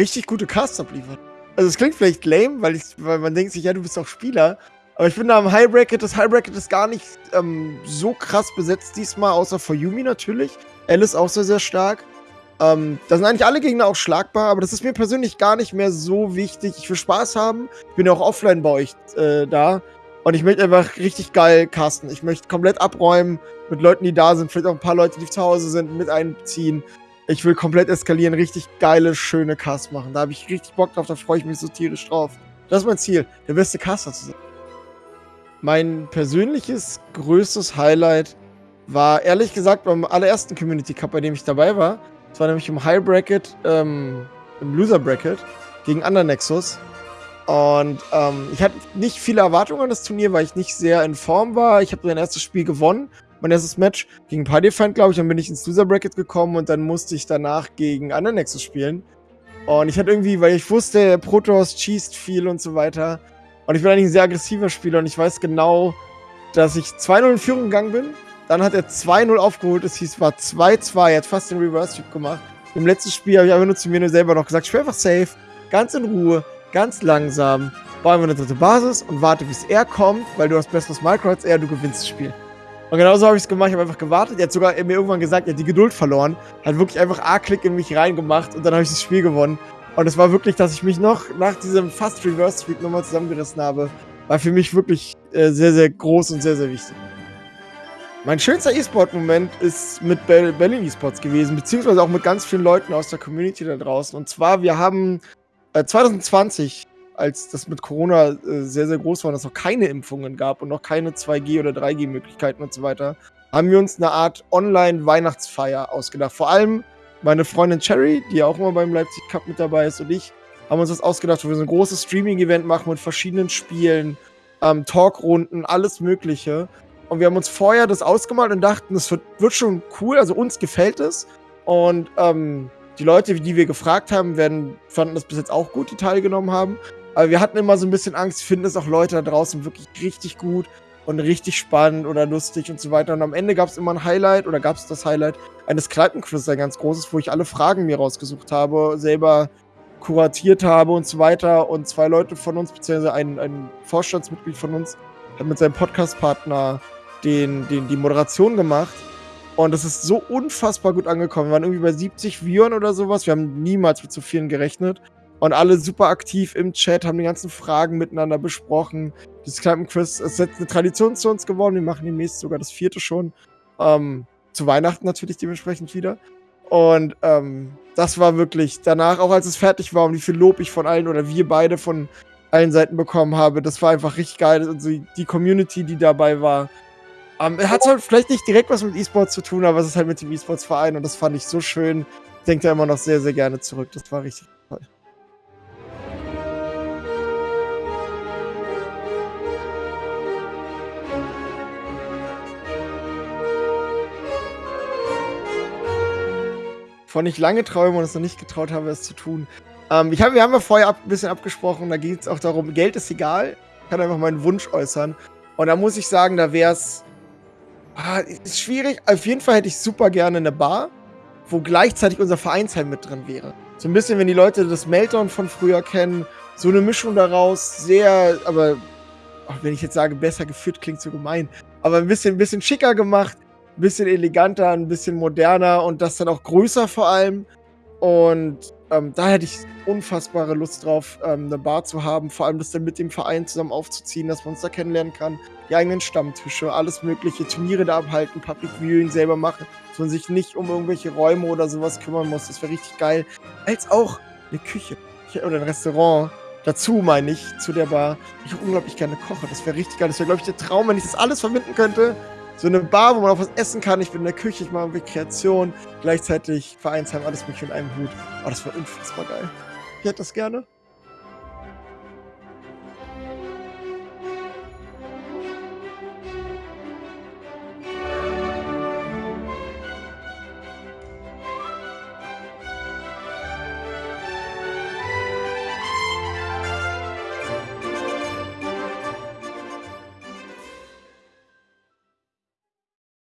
richtig gute Casts abliefert. Also es klingt vielleicht lame, weil, ich, weil man denkt sich, ja, du bist auch Spieler. Aber ich finde am High Bracket, das High Bracket ist gar nicht ähm, so krass besetzt diesmal, außer for Yumi natürlich. Alice auch sehr, sehr stark. Ähm, da sind eigentlich alle Gegner auch schlagbar, aber das ist mir persönlich gar nicht mehr so wichtig. Ich will Spaß haben. Ich bin ja auch offline bei euch äh, da. Und ich möchte einfach richtig geil casten. Ich möchte komplett abräumen mit Leuten, die da sind. Vielleicht auch ein paar Leute, die zu Hause sind, mit einziehen. Ich will komplett eskalieren, richtig geile, schöne Casts machen. Da habe ich richtig Bock drauf, da freue ich mich so tierisch drauf. Das ist mein Ziel, der beste Caster zu sein. Mein persönliches größtes Highlight war ehrlich gesagt beim allerersten Community Cup, bei dem ich dabei war. Das war nämlich im High Bracket, ähm, im Loser Bracket gegen Undernexus. Und ähm, ich hatte nicht viele Erwartungen an das Turnier, weil ich nicht sehr in Form war. Ich habe mein erstes Spiel gewonnen, mein erstes Match gegen Partyfind, glaube ich. Dann bin ich ins Loser Bracket gekommen und dann musste ich danach gegen Undernexus spielen. Und ich hatte irgendwie, weil ich wusste, Protoss cheesed viel und so weiter. Und ich bin eigentlich ein sehr aggressiver Spieler und ich weiß genau, dass ich 2-0 in Führung gegangen bin. Dann hat er 2-0 aufgeholt. Es hieß, war 2-2. Er hat fast den Reverse-Sweep gemacht. Im letzten Spiel habe ich einfach nur zu mir selber noch gesagt, ich spiele einfach safe, ganz in Ruhe, ganz langsam, baue einfach eine dritte Basis und warte, bis er kommt, weil du hast besseres Micro als er, du gewinnst das Spiel. Und genauso habe ich es gemacht. Ich habe einfach gewartet. Er hat sogar mir irgendwann gesagt, er hat die Geduld verloren. Hat wirklich einfach A-Klick in mich reingemacht und dann habe ich das Spiel gewonnen. Und es war wirklich, dass ich mich noch nach diesem fast Reverse Streak nochmal zusammengerissen habe. War für mich wirklich äh, sehr, sehr groß und sehr, sehr wichtig. Mein schönster E-Sport-Moment ist mit Berlin E-Sports gewesen, beziehungsweise auch mit ganz vielen Leuten aus der Community da draußen. Und zwar, wir haben äh, 2020 als das mit Corona äh, sehr, sehr groß war und es noch keine Impfungen gab und noch keine 2G- oder 3G-Möglichkeiten und so weiter, haben wir uns eine Art Online-Weihnachtsfeier ausgedacht. Vor allem meine Freundin Cherry, die ja auch immer beim Leipzig Cup mit dabei ist, und ich haben uns das ausgedacht, wo wir so ein großes Streaming-Event machen mit verschiedenen Spielen, ähm, Talkrunden, alles Mögliche. Und wir haben uns vorher das ausgemalt und dachten, das wird, wird schon cool, also uns gefällt es. Und ähm, die Leute, die wir gefragt haben, werden, fanden das bis jetzt auch gut, die teilgenommen haben. Aber wir hatten immer so ein bisschen Angst, finden es auch Leute da draußen wirklich richtig gut und richtig spannend oder lustig und so weiter. Und am Ende gab es immer ein Highlight oder gab es das Highlight eines Kneipenquizzes, ein ganz großes, wo ich alle Fragen mir rausgesucht habe, selber kuratiert habe und so weiter. Und zwei Leute von uns, beziehungsweise ein, ein Vorstandsmitglied von uns, hat mit seinem Podcastpartner den, den, die Moderation gemacht. Und das ist so unfassbar gut angekommen. Wir waren irgendwie bei 70 Viewern oder sowas. Wir haben niemals mit so vielen gerechnet. Und alle super aktiv im Chat, haben die ganzen Fragen miteinander besprochen. Das Kneipenquiz ist jetzt eine Tradition zu uns geworden. Wir machen demnächst sogar das vierte schon. Ähm, zu Weihnachten natürlich dementsprechend wieder. Und ähm, das war wirklich danach, auch als es fertig war und wie viel Lob ich von allen oder wir beide von allen Seiten bekommen habe, das war einfach richtig geil. Also die Community, die dabei war. Ähm, hat zwar vielleicht nicht direkt was mit E-Sports zu tun, aber es ist halt mit dem E-Sports-Verein und das fand ich so schön. Ich denke da immer noch sehr, sehr gerne zurück. Das war richtig toll. von ich lange träume und es noch nicht getraut habe, es zu tun. Ähm, ich hab, wir haben ja vorher ab, ein bisschen abgesprochen, da ging es auch darum, Geld ist egal. Ich kann einfach meinen Wunsch äußern. Und da muss ich sagen, da wäre es. Ah, ist schwierig. Auf jeden Fall hätte ich super gerne eine Bar, wo gleichzeitig unser Vereinsheim mit drin wäre. So ein bisschen, wenn die Leute das Meltdown von früher kennen, so eine Mischung daraus, sehr, aber ach, wenn ich jetzt sage, besser geführt, klingt so gemein, aber ein bisschen, ein bisschen schicker gemacht, ein bisschen eleganter, ein bisschen moderner und das dann auch größer vor allem. Und ähm, da hätte ich unfassbare Lust drauf, ähm, eine Bar zu haben, vor allem das dann mit dem Verein zusammen aufzuziehen, dass man uns da kennenlernen kann, die eigenen Stammtische, alles mögliche, Turniere da abhalten, Public Viewing selber machen, dass man sich nicht um irgendwelche Räume oder sowas kümmern muss. Das wäre richtig geil. Als auch eine Küche oder ein Restaurant. Dazu meine ich, zu der Bar, ich auch unglaublich gerne koche. Das wäre richtig geil. Das wäre, glaube ich, der Traum, wenn ich das alles verbinden könnte so eine Bar, wo man auch was essen kann. Ich bin in der Küche, ich mache irgendwie Kreation, gleichzeitig Vereinsheim, alles mögliche in einem Hut. Oh, das war unfassbar geil. Ich hätte das gerne.